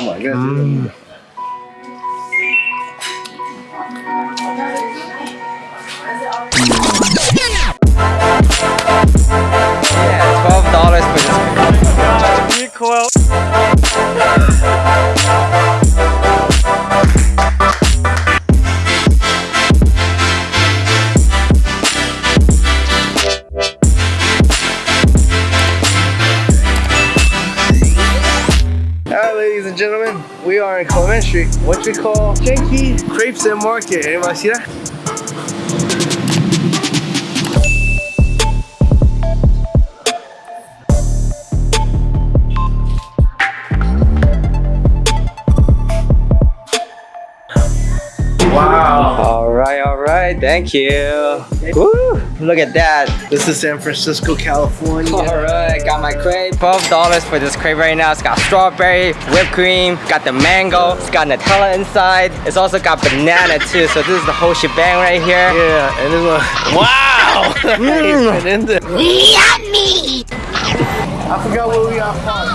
Oh my god. Mm. Yeah, we are in Clement Street, what we call Janky Crepes and Market. Anybody see that? Wow. All right, right. Thank you. Woo! Look at that. This is San Francisco, California. All right, got my crepe. Twelve dollars for this crepe right now. It's got strawberry, whipped cream, got the mango. It's got Nutella inside. It's also got banana too. So this is the whole shebang right here. Yeah, and it's like, wow! Mm. and in there. Yummy! I forgot where we are from.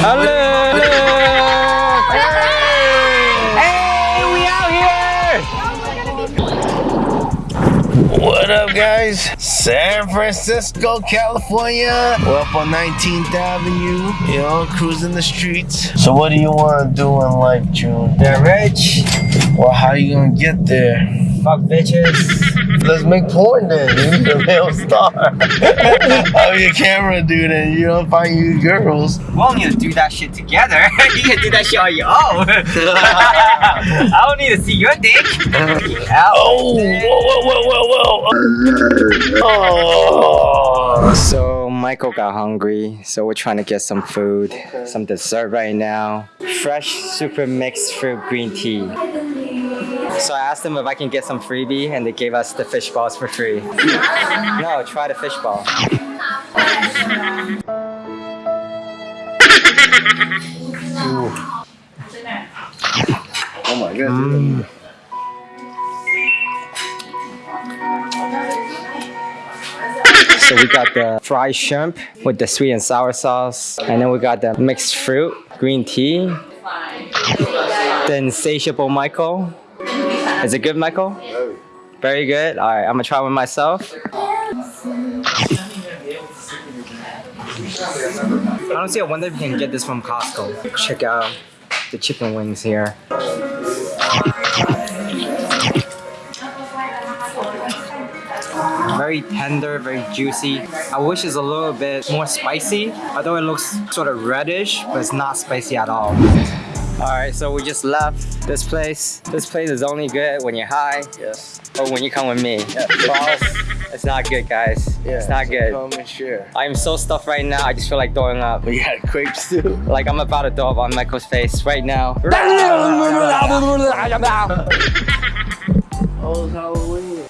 Hello. Hey, up, guys? San Francisco, California. We're up on 19th Avenue, you know, cruising the streets. So, what do you want to do in life, June? They're rich. Well, how you gonna get there? Fuck bitches. Let's make porn then. You're a real star. how oh, your camera dude and You don't find you girls. We don't need to do that shit together. you can do that shit on your own. I don't need to see your dick. Oh, whoa, whoa, whoa, whoa, whoa. Oh. So Michael got hungry, so we're trying to get some food, some dessert right now. Fresh super mixed fruit green tea. So I asked them if I can get some freebie, and they gave us the fish balls for free. No, try the fish ball. Oh my god. Mm. So we got the fried shrimp with the sweet and sour sauce, and then we got the mixed fruit green tea. The insatiable Michael. Is it good, Michael? Very good. All right, I'm gonna try one myself. I don't see. I wonder if we can get this from Costco. Check out the chicken wings here. Very tender, very juicy. I wish it's a little bit more spicy, although it looks sort of reddish, but it's not spicy at all. All right, so we just left this place. This place is only good when you're high Yes. or when you come with me. False, it's not good, guys. Yeah, it's not so good. Come and share. I'm so stuffed right now, I just feel like throwing up. We got crepes too. Like I'm about to throw up on Michael's face right now. Oh, Halloween.